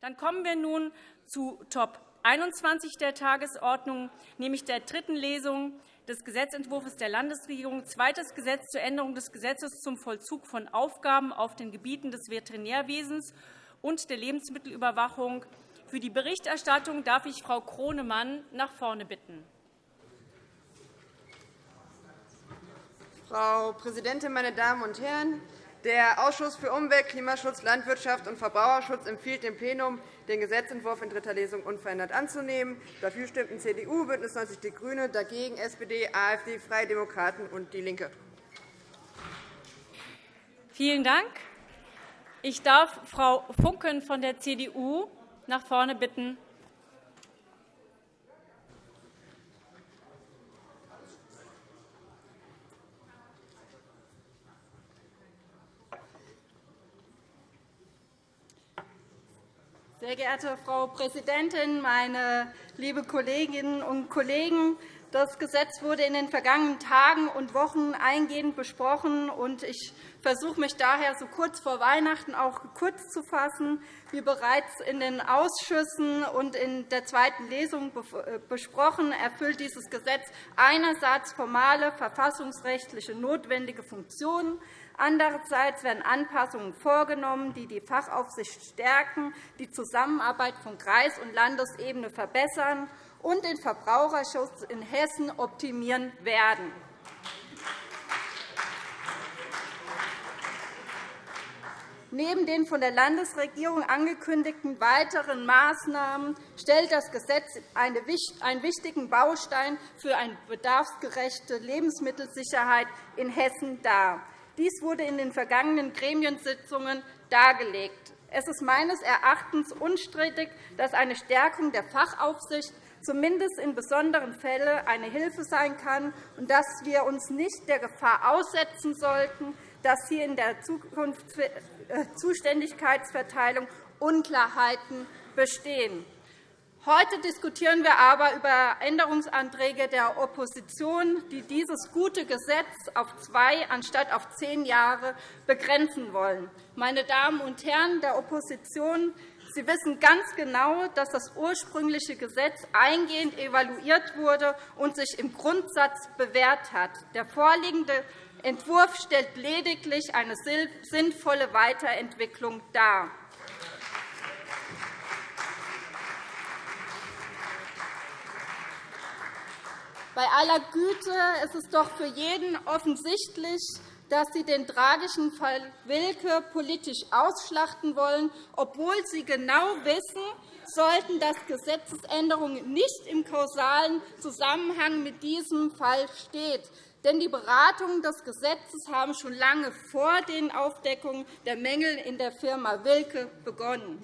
Dann kommen wir nun zu Top 21 der Tagesordnung, nämlich der dritten Lesung des Gesetzentwurfs der Landesregierung, zweites Gesetz zur Änderung des Gesetzes zum Vollzug von Aufgaben auf den Gebieten des Veterinärwesens und der Lebensmittelüberwachung. Für die Berichterstattung darf ich Frau Kronemann nach vorne bitten. Frau Präsidentin, meine Damen und Herren! Der Ausschuss für Umwelt, Klimaschutz, Landwirtschaft und Verbraucherschutz empfiehlt dem Plenum, den Gesetzentwurf in dritter Lesung unverändert anzunehmen. Dafür stimmten CDU, BÜNDNIS 90 die GRÜNEN, dagegen SPD, AfD, Freie Demokraten und DIE LINKE. Vielen Dank. Ich darf Frau Funken von der CDU nach vorne bitten. Sehr geehrte Frau Präsidentin, meine lieben Kolleginnen und Kollegen! Das Gesetz wurde in den vergangenen Tagen und Wochen eingehend besprochen. und Ich versuche mich daher so kurz vor Weihnachten auch kurz zu fassen. Wie bereits in den Ausschüssen und in der zweiten Lesung äh, besprochen, erfüllt dieses Gesetz einerseits formale verfassungsrechtliche notwendige Funktionen, Andererseits werden Anpassungen vorgenommen, die die Fachaufsicht stärken, die Zusammenarbeit von Kreis- und Landesebene verbessern und den Verbraucherschutz in Hessen optimieren werden. Neben den von der Landesregierung angekündigten weiteren Maßnahmen stellt das Gesetz einen wichtigen Baustein für eine bedarfsgerechte Lebensmittelsicherheit in Hessen dar. Dies wurde in den vergangenen Gremiensitzungen dargelegt. Es ist meines Erachtens unstrittig, dass eine Stärkung der Fachaufsicht zumindest in besonderen Fällen eine Hilfe sein kann und dass wir uns nicht der Gefahr aussetzen sollten, dass hier in der äh, Zuständigkeitsverteilung Unklarheiten bestehen. Heute diskutieren wir aber über Änderungsanträge der Opposition, die dieses gute Gesetz auf zwei anstatt auf zehn Jahre begrenzen wollen. Meine Damen und Herren der Opposition, Sie wissen ganz genau, dass das ursprüngliche Gesetz eingehend evaluiert wurde und sich im Grundsatz bewährt hat. Der vorliegende Entwurf stellt lediglich eine sinnvolle Weiterentwicklung dar. Bei aller Güte ist es doch für jeden offensichtlich, dass Sie den tragischen Fall Wilke politisch ausschlachten wollen, obwohl Sie genau wissen, sollten dass Gesetzesänderungen nicht im kausalen Zusammenhang mit diesem Fall stehen. Denn die Beratungen des Gesetzes haben schon lange vor den Aufdeckungen der Mängel in der Firma Wilke begonnen.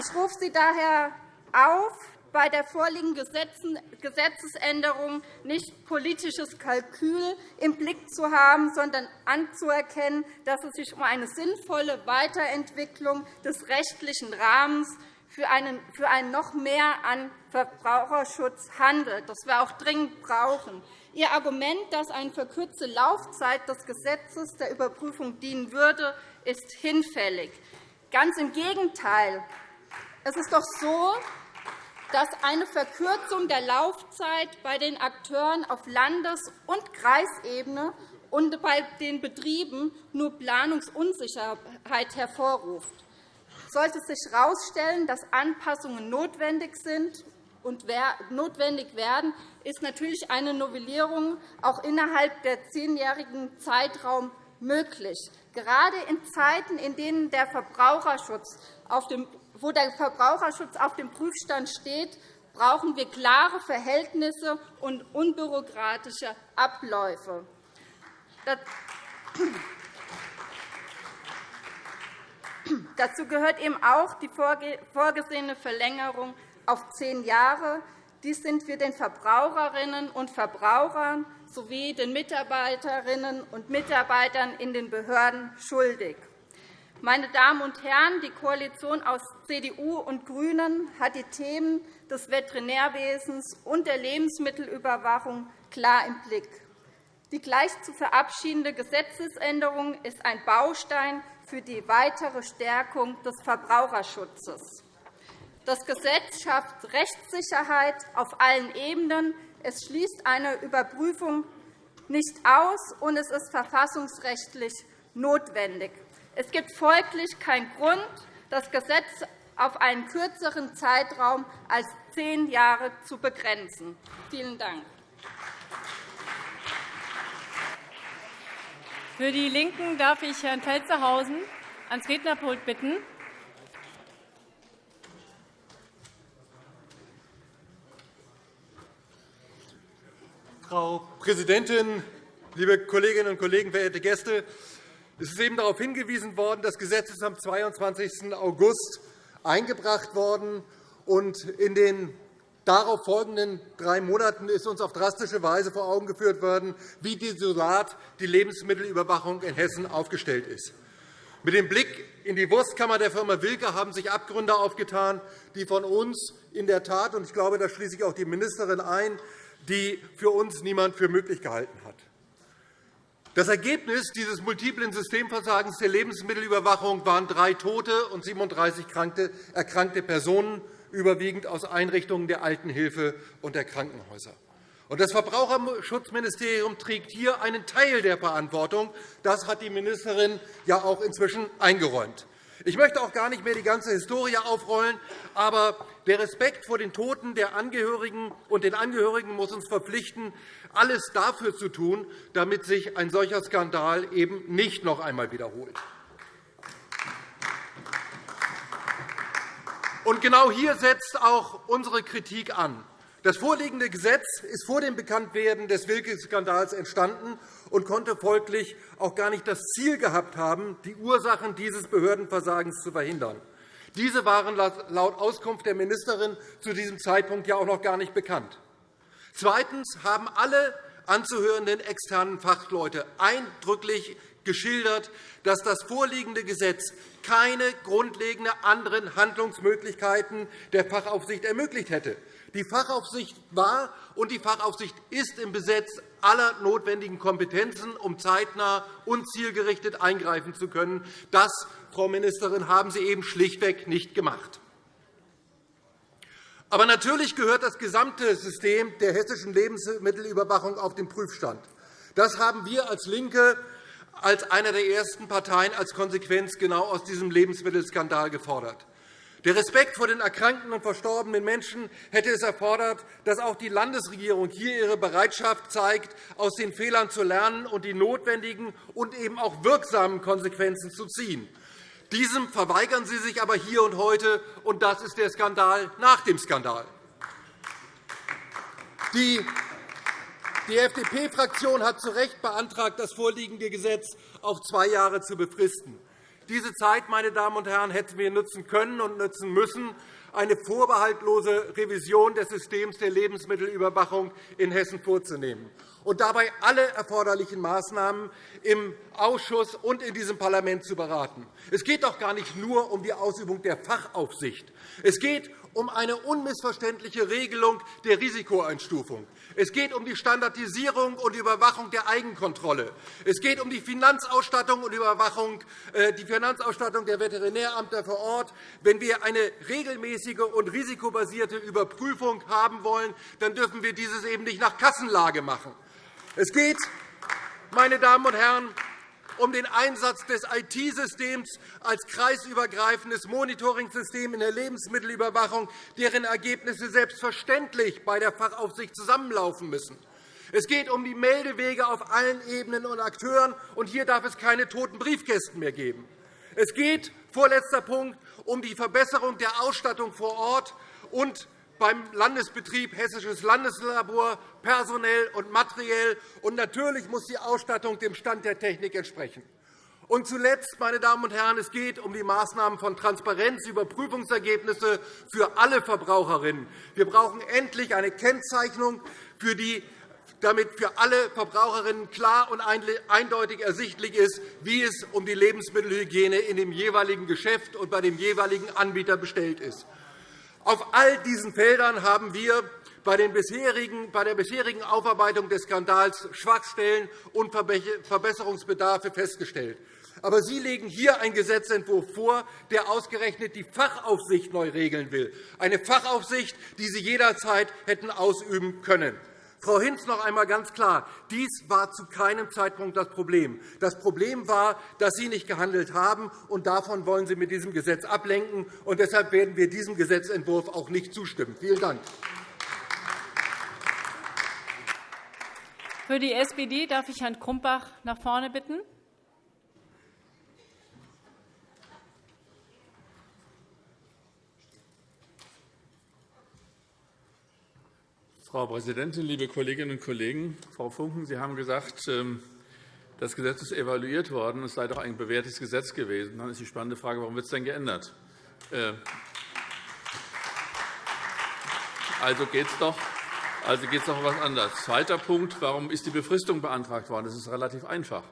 Ich rufe Sie daher auf, bei der vorliegenden Gesetzesänderung nicht politisches Kalkül im Blick zu haben, sondern anzuerkennen, dass es sich um eine sinnvolle Weiterentwicklung des rechtlichen Rahmens für einen, noch mehr an Verbraucherschutz handelt, das wir auch dringend brauchen. Ihr Argument, dass eine verkürzte Laufzeit des Gesetzes der Überprüfung dienen würde, ist hinfällig. Ganz im Gegenteil. Es ist doch so, dass eine Verkürzung der Laufzeit bei den Akteuren auf Landes- und Kreisebene und bei den Betrieben nur Planungsunsicherheit hervorruft. Sollte sich herausstellen, dass Anpassungen notwendig sind und notwendig werden, ist natürlich eine Novellierung auch innerhalb der zehnjährigen Zeitraum möglich. Gerade in Zeiten, in denen der Verbraucherschutz auf dem wo der Verbraucherschutz auf dem Prüfstand steht, brauchen wir klare Verhältnisse und unbürokratische Abläufe. Dazu gehört eben auch die vorgesehene Verlängerung auf zehn Jahre. Dies sind wir den Verbraucherinnen und Verbrauchern sowie den Mitarbeiterinnen und Mitarbeitern in den Behörden schuldig. Meine Damen und Herren, die Koalition aus CDU und GRÜNEN hat die Themen des Veterinärwesens und der Lebensmittelüberwachung klar im Blick. Die gleich zu verabschiedende Gesetzesänderung ist ein Baustein für die weitere Stärkung des Verbraucherschutzes. Das Gesetz schafft Rechtssicherheit auf allen Ebenen. Es schließt eine Überprüfung nicht aus, und es ist verfassungsrechtlich notwendig. Es gibt folglich keinen Grund, das Gesetz auf einen kürzeren Zeitraum als zehn Jahre zu begrenzen. Vielen Dank. Für die LINKEN darf ich Herrn Felstehausen ans Rednerpult bitten. Frau Präsidentin, liebe Kolleginnen und Kollegen, verehrte Gäste! Es ist eben darauf hingewiesen worden, das Gesetz ist am 22. August eingebracht worden. Und in den darauf folgenden drei Monaten ist uns auf drastische Weise vor Augen geführt worden, wie desolat die Lebensmittelüberwachung in Hessen aufgestellt ist. Mit dem Blick in die Wurstkammer der Firma Wilke haben sich Abgründe aufgetan, die von uns in der Tat, und ich glaube, da schließe ich auch die Ministerin ein, die für uns niemand für möglich gehalten hat. Das Ergebnis dieses multiplen Systemversagens der Lebensmittelüberwachung waren drei Tote und 37 erkrankte Personen, überwiegend aus Einrichtungen der Altenhilfe und der Krankenhäuser. Das Verbraucherschutzministerium trägt hier einen Teil der Verantwortung. Das hat die Ministerin ja auch inzwischen eingeräumt. Ich möchte auch gar nicht mehr die ganze Historie aufrollen, aber der Respekt vor den Toten der Angehörigen und den Angehörigen muss uns verpflichten, alles dafür zu tun, damit sich ein solcher Skandal eben nicht noch einmal wiederholt. Und genau hier setzt auch unsere Kritik an. Das vorliegende Gesetz ist vor dem Bekanntwerden des Wilke-Skandals entstanden und konnte folglich auch gar nicht das Ziel gehabt haben, die Ursachen dieses Behördenversagens zu verhindern. Diese waren laut Auskunft der Ministerin zu diesem Zeitpunkt ja auch noch gar nicht bekannt. Zweitens haben alle anzuhörenden externen Fachleute eindrücklich geschildert, dass das vorliegende Gesetz keine grundlegenden anderen Handlungsmöglichkeiten der Fachaufsicht ermöglicht hätte. Die Fachaufsicht war und die Fachaufsicht ist im Besitz aller notwendigen Kompetenzen, um zeitnah und zielgerichtet eingreifen zu können. Das, Frau Ministerin, haben Sie eben schlichtweg nicht gemacht. Aber natürlich gehört das gesamte System der hessischen Lebensmittelüberwachung auf den Prüfstand. Das haben wir als LINKE als eine der ersten Parteien als Konsequenz genau aus diesem Lebensmittelskandal gefordert. Der Respekt vor den erkrankten und verstorbenen Menschen hätte es erfordert, dass auch die Landesregierung hier ihre Bereitschaft zeigt, aus den Fehlern zu lernen und die notwendigen und eben auch wirksamen Konsequenzen zu ziehen. Diesem verweigern Sie sich aber hier und heute, und das ist der Skandal nach dem Skandal. Die FDP-Fraktion hat zu Recht beantragt, das vorliegende Gesetz auf zwei Jahre zu befristen. Diese Zeit, meine Damen und Herren, hätten wir nutzen können und nutzen müssen, eine vorbehaltlose Revision des Systems der Lebensmittelüberwachung in Hessen vorzunehmen und dabei alle erforderlichen Maßnahmen im Ausschuss und in diesem Parlament zu beraten. Es geht doch gar nicht nur um die Ausübung der Fachaufsicht. Es geht um eine unmissverständliche Regelung der Risikoeinstufung. Es geht um die Standardisierung und Überwachung der Eigenkontrolle. Es geht um die Finanzausstattung und Überwachung, äh, die Finanzausstattung der Veterinäramter vor Ort. Wenn wir eine regelmäßige und risikobasierte Überprüfung haben wollen, dann dürfen wir dieses eben nicht nach Kassenlage machen. Es geht, meine Damen und Herren, um den Einsatz des IT-Systems als kreisübergreifendes Monitoring-System in der Lebensmittelüberwachung, deren Ergebnisse selbstverständlich bei der Fachaufsicht zusammenlaufen müssen. Es geht um die Meldewege auf allen Ebenen und Akteuren, und hier darf es keine toten Briefkästen mehr geben. Es geht, vorletzter Punkt, um die Verbesserung der Ausstattung vor Ort und beim Landesbetrieb Hessisches Landeslabor personell und materiell. Und natürlich muss die Ausstattung dem Stand der Technik entsprechen. Und zuletzt, meine Damen und Herren, es geht um die Maßnahmen von Transparenz, Überprüfungsergebnisse für alle Verbraucherinnen. Wir brauchen endlich eine Kennzeichnung, für die damit für alle Verbraucherinnen klar und eindeutig ersichtlich ist, wie es um die Lebensmittelhygiene in dem jeweiligen Geschäft und bei dem jeweiligen Anbieter bestellt ist. Auf all diesen Feldern haben wir bei, der bisherigen Aufarbeitung des Skandals Schwachstellen und Verbesserungsbedarfe festgestellt. Aber Sie legen hier einen Gesetzentwurf vor, der ausgerechnet die Fachaufsicht neu regeln will, eine Fachaufsicht, die Sie jederzeit hätten ausüben können. Frau Hinz noch einmal ganz klar. Dies war zu keinem Zeitpunkt das Problem. Das Problem war, dass Sie nicht gehandelt haben, und davon wollen Sie mit diesem Gesetz ablenken. Und deshalb werden wir diesem Gesetzentwurf auch nicht zustimmen. Vielen Dank. Für die SPD darf ich Herrn Krumbach nach vorne bitten. Frau Präsidentin, liebe Kolleginnen und Kollegen! Frau Funken, Sie haben gesagt, ähm, das Gesetz ist evaluiert worden. Es sei doch ein bewährtes Gesetz gewesen. Dann ist die spannende Frage, warum wird es denn geändert? Äh, also geht es doch, also um etwas anderes. Zweiter Punkt. Warum ist die Befristung beantragt worden? Das ist relativ einfach.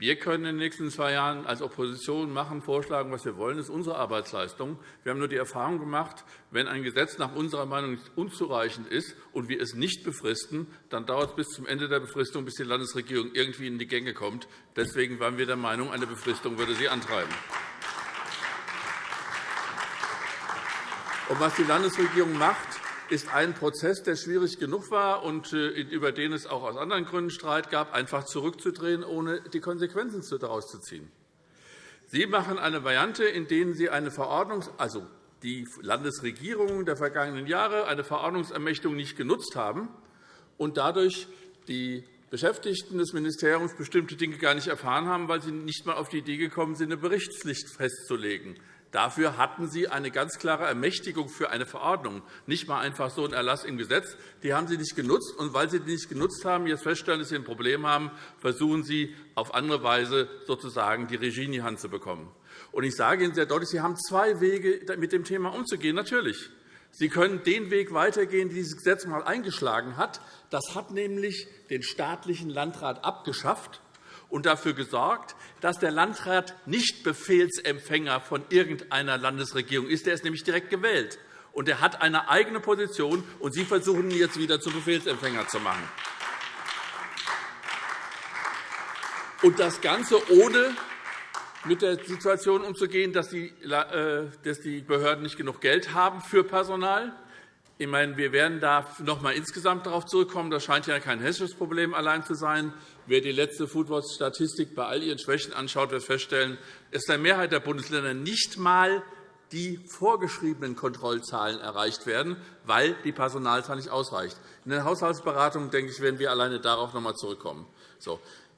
Wir können in den nächsten zwei Jahren als Opposition machen, vorschlagen, was wir wollen. Das ist unsere Arbeitsleistung. Wir haben nur die Erfahrung gemacht, wenn ein Gesetz nach unserer Meinung unzureichend ist und wir es nicht befristen, dann dauert es bis zum Ende der Befristung, bis die Landesregierung irgendwie in die Gänge kommt. Deswegen waren wir der Meinung, eine Befristung würde sie antreiben. Und was die Landesregierung macht, ist ein Prozess, der schwierig genug war und äh, über den es auch aus anderen Gründen Streit gab, einfach zurückzudrehen, ohne die Konsequenzen daraus zu ziehen. Sie machen eine Variante, in der Sie eine Verordnung, also die Landesregierungen der vergangenen Jahre eine Verordnungsermächtigung nicht genutzt haben und dadurch die Beschäftigten des Ministeriums bestimmte Dinge gar nicht erfahren haben, weil sie nicht einmal auf die Idee gekommen sind, eine Berichtspflicht festzulegen. Dafür hatten Sie eine ganz klare Ermächtigung für eine Verordnung, nicht einmal einfach so ein Erlass im Gesetz. Die haben Sie nicht genutzt. Und weil Sie die nicht genutzt haben, jetzt feststellen, dass Sie ein Problem haben, versuchen Sie auf andere Weise sozusagen die Regie in die Hand zu bekommen. Und ich sage Ihnen sehr deutlich, Sie haben zwei Wege, mit dem Thema umzugehen. Natürlich. Sie können den Weg weitergehen, den dieses Gesetz einmal eingeschlagen hat. Das hat nämlich den staatlichen Landrat abgeschafft und dafür gesorgt, dass der Landrat nicht Befehlsempfänger von irgendeiner Landesregierung ist. Er ist nämlich direkt gewählt. Und er hat eine eigene Position, und Sie versuchen ihn jetzt wieder zum Befehlsempfänger zu machen. Und das Ganze ohne mit der Situation umzugehen, dass die äh, Behörden nicht genug Geld haben für Personal ich meine, wir werden da noch einmal insgesamt darauf zurückkommen. Das scheint ja kein hessisches Problem allein zu sein. Wer die letzte Foodwatch-Statistik bei all ihren Schwächen anschaut, wird feststellen, dass der Mehrheit der Bundesländer nicht einmal die vorgeschriebenen Kontrollzahlen erreicht werden, weil die Personalzahl nicht ausreicht. In den Haushaltsberatungen denke ich, werden wir alleine darauf noch einmal zurückkommen.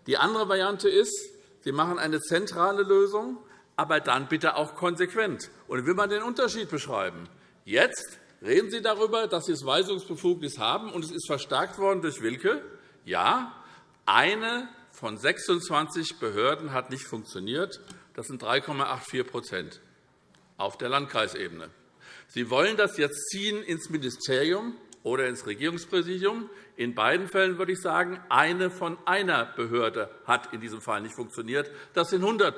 Die andere Variante ist, Sie machen eine zentrale Lösung, aber dann bitte auch konsequent. Und will man den Unterschied beschreiben. Jetzt Reden Sie darüber, dass Sie das Weisungsbefugnis haben, und es ist verstärkt worden durch Wilke. Ja, eine von 26 Behörden hat nicht funktioniert. Das sind 3,84% auf der Landkreisebene. Sie wollen das jetzt ziehen ins Ministerium oder ins Regierungspräsidium. In beiden Fällen würde ich sagen, eine von einer Behörde hat in diesem Fall nicht funktioniert. Das sind 100%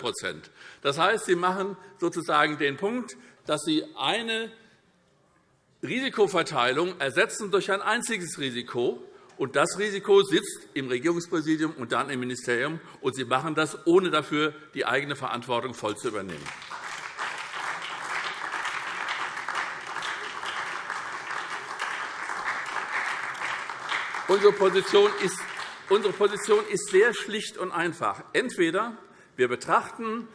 Das heißt, Sie machen sozusagen den Punkt, dass Sie eine Risikoverteilung ersetzen durch ein einziges Risiko. Und das Risiko sitzt im Regierungspräsidium und dann im Ministerium. Und Sie machen das, ohne dafür die eigene Verantwortung voll zu übernehmen. Unsere Position ist Unsere Position ist sehr schlicht und einfach. Entweder wir betrachten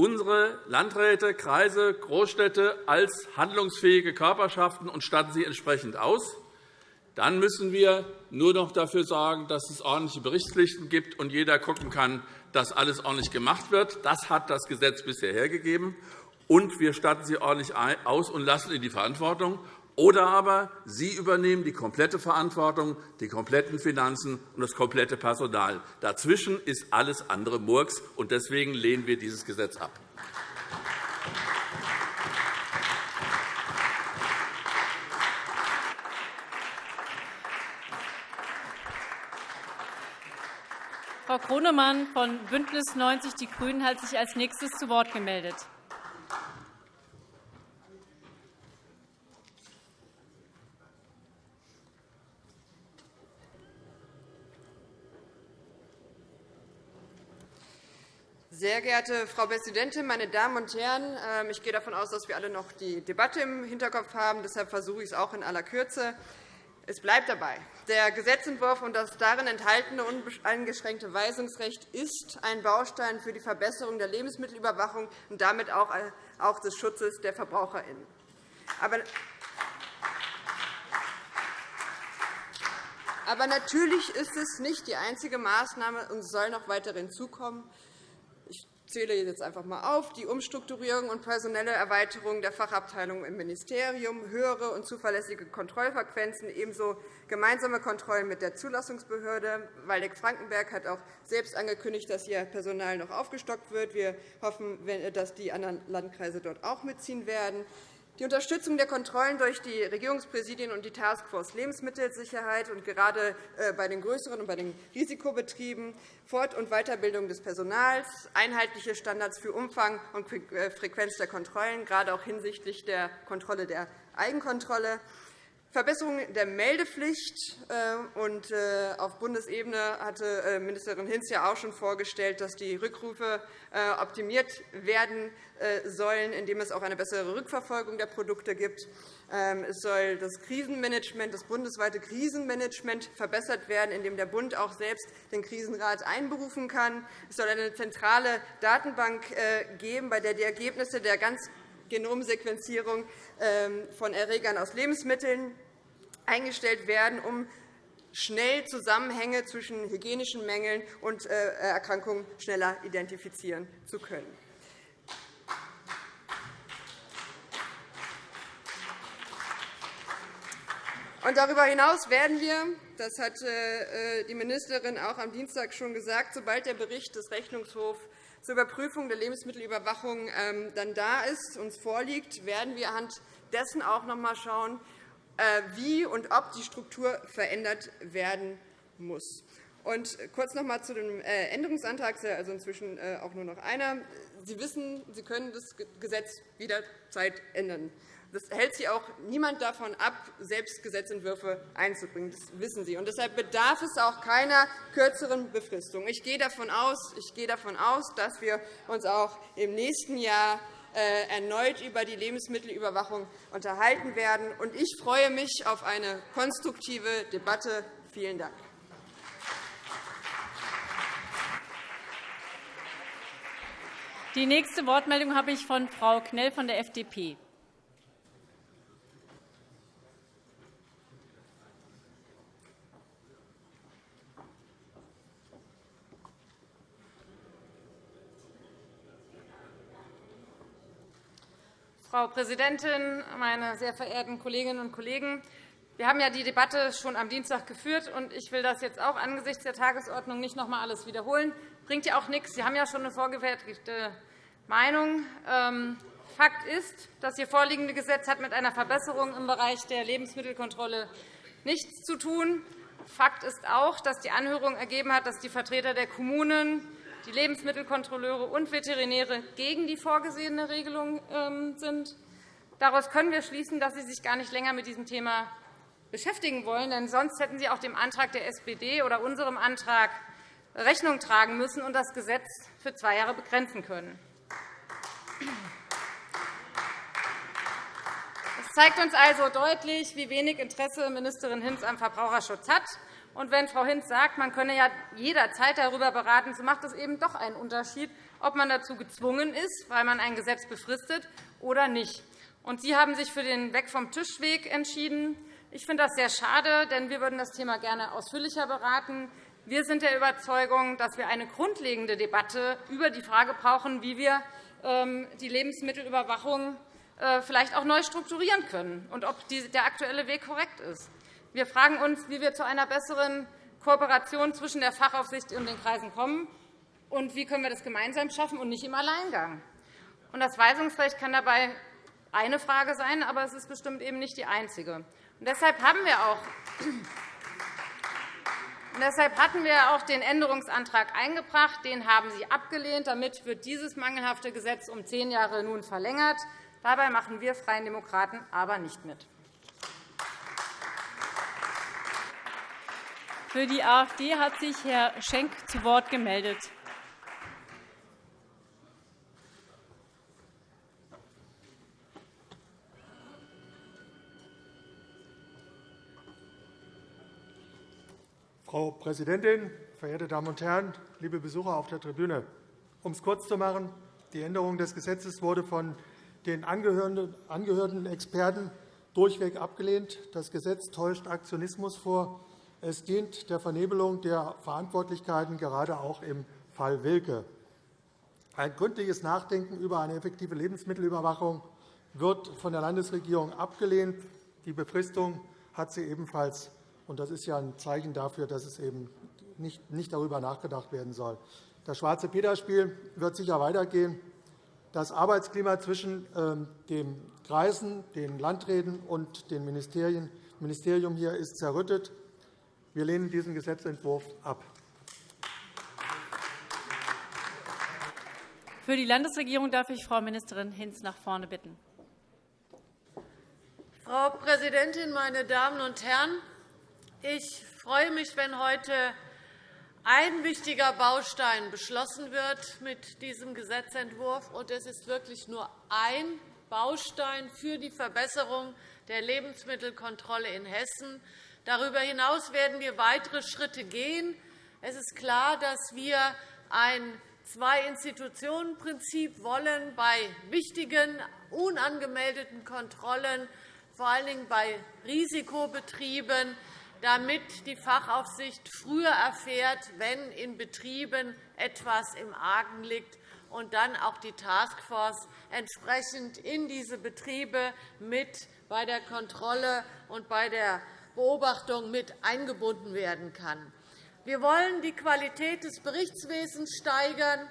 unsere Landräte, Kreise, Großstädte als handlungsfähige Körperschaften und statten sie entsprechend aus. Dann müssen wir nur noch dafür sorgen, dass es ordentliche Berichtspflichten gibt und jeder schauen kann, dass alles ordentlich gemacht wird. Das hat das Gesetz bisher hergegeben. Und wir statten sie ordentlich aus und lassen in die Verantwortung. Oder aber Sie übernehmen die komplette Verantwortung, die kompletten Finanzen und das komplette Personal. Dazwischen ist alles andere Murks, und deswegen lehnen wir dieses Gesetz ab. Frau Kronemann von BÜNDNIS 90 die GRÜNEN hat sich als nächstes zu Wort gemeldet. Sehr geehrte Frau Präsidentin, meine Damen und Herren! Ähm, ich gehe davon aus, dass wir alle noch die Debatte im Hinterkopf haben. Deshalb versuche ich es auch in aller Kürze. Es bleibt dabei. Der Gesetzentwurf und das darin enthaltene uneingeschränkte Weisungsrecht ist ein Baustein für die Verbesserung der Lebensmittelüberwachung und damit auch äh, des Schutzes der VerbraucherInnen. Aber natürlich ist es nicht die einzige Maßnahme, und soll noch weitere hinzukommen zähle jetzt einfach einmal auf, die Umstrukturierung und personelle Erweiterung der Fachabteilungen im Ministerium, höhere und zuverlässige Kontrollfrequenzen, ebenso gemeinsame Kontrollen mit der Zulassungsbehörde. Waldeck-Frankenberg hat auch selbst angekündigt, dass ihr Personal noch aufgestockt wird. Wir hoffen, dass die anderen Landkreise dort auch mitziehen werden. Die Unterstützung der Kontrollen durch die Regierungspräsidien und die Taskforce Lebensmittelsicherheit und gerade äh, bei den größeren und bei den Risikobetrieben, Fort- und Weiterbildung des Personals, einheitliche Standards für Umfang und äh, Frequenz der Kontrollen, gerade auch hinsichtlich der Kontrolle der Eigenkontrolle, Verbesserung der Meldepflicht. Äh, und äh, auf Bundesebene hatte äh, Ministerin Hinz ja auch schon vorgestellt, dass die Rückrufe optimiert werden sollen, indem es auch eine bessere Rückverfolgung der Produkte gibt. Ähm, es soll das Krisenmanagement, das bundesweite Krisenmanagement verbessert werden, indem der Bund auch selbst den Krisenrat einberufen kann. Es soll eine zentrale Datenbank geben, bei der die Ergebnisse der ganz Genomsequenzierung ähm, von Erregern aus Lebensmitteln eingestellt werden, um schnell Zusammenhänge zwischen hygienischen Mängeln und äh, Erkrankungen schneller identifizieren zu können. darüber hinaus werden wir, das hat äh, die Ministerin auch am Dienstag schon gesagt, sobald der Bericht des Rechnungshofs zur Überprüfung der Lebensmittelüberwachung ähm, dann da ist, uns vorliegt, werden wir anhand dessen auch noch einmal schauen, äh, wie und ob die Struktur verändert werden muss. Und kurz noch einmal zu dem äh, Änderungsantrag, also inzwischen äh, auch nur noch einer. Sie wissen, Sie können das Gesetz jederzeit ändern. Das hält Sie auch niemand davon ab, selbst Gesetzentwürfe einzubringen. Das wissen Sie. Und deshalb bedarf es auch keiner kürzeren Befristung. Ich gehe davon aus, ich gehe davon aus dass wir uns auch im nächsten Jahr äh, erneut über die Lebensmittelüberwachung unterhalten werden. Und ich freue mich auf eine konstruktive Debatte. Vielen Dank. Die nächste Wortmeldung habe ich von Frau Knell von der FDP. Frau Präsidentin, meine sehr verehrten Kolleginnen und Kollegen! Wir haben ja die Debatte schon am Dienstag geführt, und ich will das jetzt auch angesichts der Tagesordnung nicht noch einmal alles wiederholen. Das bringt ja auch nichts. Sie haben ja schon eine vorgefertigte Meinung. Ähm, Fakt ist, das hier vorliegende Gesetz hat mit einer Verbesserung im Bereich der Lebensmittelkontrolle nichts zu tun. Fakt ist auch, dass die Anhörung ergeben hat, dass die Vertreter der Kommunen die Lebensmittelkontrolleure und Veterinäre gegen die vorgesehene Regelung ähm, sind. Daraus können wir schließen, dass Sie sich gar nicht länger mit diesem Thema beschäftigen wollen. Denn sonst hätten Sie auch dem Antrag der SPD oder unserem Antrag Rechnung tragen müssen und das Gesetz für zwei Jahre begrenzen können. Es zeigt uns also deutlich, wie wenig Interesse Ministerin Hinz am Verbraucherschutz hat. Und wenn Frau Hinz sagt, man könne ja jederzeit darüber beraten, so macht es eben doch einen Unterschied, ob man dazu gezwungen ist, weil man ein Gesetz befristet, oder nicht. Und Sie haben sich für den Weg vom Tischweg entschieden. Ich finde das sehr schade, denn wir würden das Thema gerne ausführlicher beraten. Wir sind der Überzeugung, dass wir eine grundlegende Debatte über die Frage brauchen, wie wir ähm, die Lebensmittelüberwachung äh, vielleicht auch neu strukturieren können und ob der aktuelle Weg korrekt ist. Wir fragen uns, wie wir zu einer besseren Kooperation zwischen der Fachaufsicht und den Kreisen kommen und wie können wir das gemeinsam schaffen und nicht im Alleingang. Das Weisungsrecht kann dabei eine Frage sein, aber es ist bestimmt eben nicht die einzige. Deshalb haben wir auch deshalb hatten wir auch den Änderungsantrag eingebracht. Den haben Sie abgelehnt. Damit wird dieses mangelhafte Gesetz um zehn Jahre nun verlängert. Dabei machen wir Freien Demokraten aber nicht mit. Für die AfD hat sich Herr Schenk zu Wort gemeldet. Frau Präsidentin, verehrte Damen und Herren, liebe Besucher auf der Tribüne! Um es kurz zu machen, die Änderung des Gesetzes wurde von den angehörenden Experten durchweg abgelehnt. Das Gesetz täuscht Aktionismus vor es dient der Vernebelung der Verantwortlichkeiten, gerade auch im Fall Wilke. Ein gründliches Nachdenken über eine effektive Lebensmittelüberwachung wird von der Landesregierung abgelehnt. Die Befristung hat sie ebenfalls. Das ist ja ein Zeichen dafür, dass es eben nicht darüber nachgedacht werden soll. Das schwarze Peter-Spiel wird sicher weitergehen. Das Arbeitsklima zwischen ähm, den Kreisen, den Landräten und dem Ministerium hier ist zerrüttet. Wir lehnen diesen Gesetzentwurf ab. Für die Landesregierung darf ich Frau Ministerin Hinz nach vorne bitten. Frau Präsidentin, meine Damen und Herren! Ich freue mich, wenn heute ein wichtiger Baustein beschlossen wird mit diesem Gesetzentwurf. Und es ist wirklich nur ein Baustein für die Verbesserung der Lebensmittelkontrolle in Hessen. Darüber hinaus werden wir weitere Schritte gehen. Es ist klar, dass wir ein Zwei-Institutionen-Prinzip wollen bei wichtigen, unangemeldeten Kontrollen, vor allen Dingen bei Risikobetrieben, damit die Fachaufsicht früher erfährt, wenn in Betrieben etwas im Argen liegt, und dann auch die Taskforce entsprechend in diese Betriebe mit bei der Kontrolle und bei der Beobachtung mit eingebunden werden kann. Wir wollen die Qualität des Berichtswesens steigern,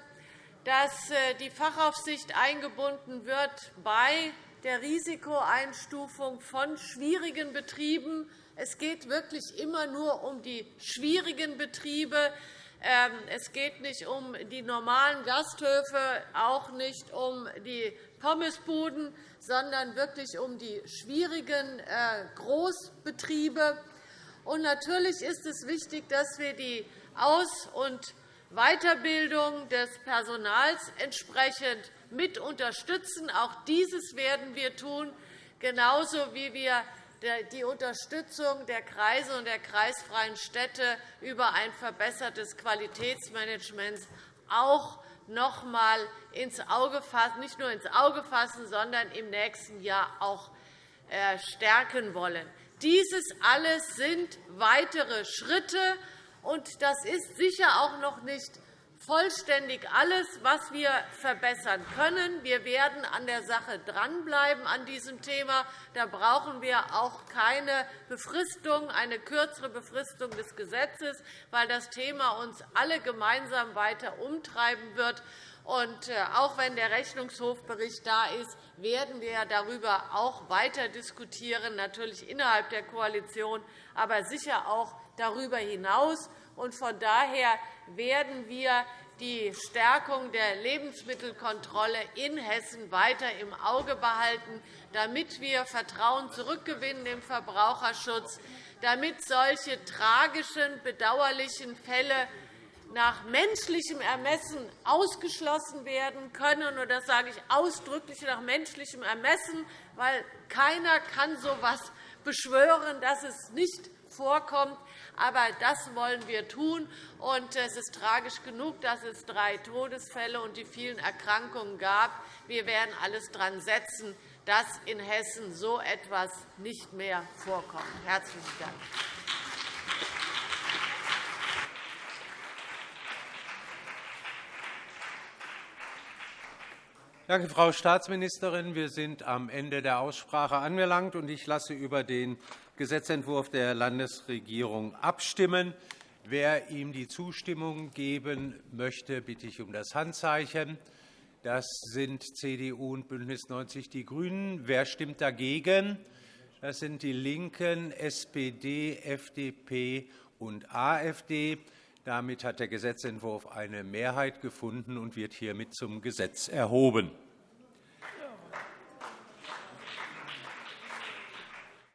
dass äh, die Fachaufsicht eingebunden wird bei der Risikoeinstufung von schwierigen Betrieben. Es geht wirklich immer nur um die schwierigen Betriebe. Ähm, es geht nicht um die normalen Gasthöfe, auch nicht um die Pommesbuden, sondern wirklich um die schwierigen äh, Großbetriebe. Natürlich ist es wichtig, dass wir die Aus- und Weiterbildung des Personals entsprechend mit unterstützen. Auch dieses werden wir tun, genauso wie wir die Unterstützung der Kreise und der kreisfreien Städte über ein verbessertes Qualitätsmanagement auch noch einmal ins Auge fassen, nicht nur ins Auge fassen, sondern im nächsten Jahr auch äh, stärken wollen. Dieses alles sind weitere Schritte, und das ist sicher auch noch nicht vollständig alles, was wir verbessern können. Wir werden an der Sache dranbleiben an diesem Thema. Da brauchen wir auch keine Befristung, eine kürzere Befristung des Gesetzes, weil das Thema uns alle gemeinsam weiter umtreiben wird. Und äh, auch wenn der Rechnungshofbericht da ist, werden wir darüber auch weiter diskutieren, natürlich innerhalb der Koalition, aber sicher auch darüber hinaus. Von daher werden wir die Stärkung der Lebensmittelkontrolle in Hessen weiter im Auge behalten, damit wir Vertrauen zurückgewinnen im Verbraucherschutz, damit solche tragischen, bedauerlichen Fälle nach menschlichem Ermessen ausgeschlossen werden können. Und das sage ich ausdrücklich nach menschlichem Ermessen, weil keiner kann so etwas beschwören, dass es nicht vorkommt. Aber das wollen wir tun. Und es ist tragisch genug, dass es drei Todesfälle und die vielen Erkrankungen gab. Wir werden alles daran setzen, dass in Hessen so etwas nicht mehr vorkommt. – Herzlichen Dank. Danke, Frau Staatsministerin. Wir sind am Ende der Aussprache angelangt, und ich lasse über den Gesetzentwurf der Landesregierung abstimmen. Wer ihm die Zustimmung geben möchte, bitte ich um das Handzeichen. Das sind CDU und BÜNDNIS 90 die GRÜNEN. Wer stimmt dagegen? Das sind die LINKEN, SPD, FDP und AfD. Damit hat der Gesetzentwurf eine Mehrheit gefunden und wird hiermit zum Gesetz erhoben.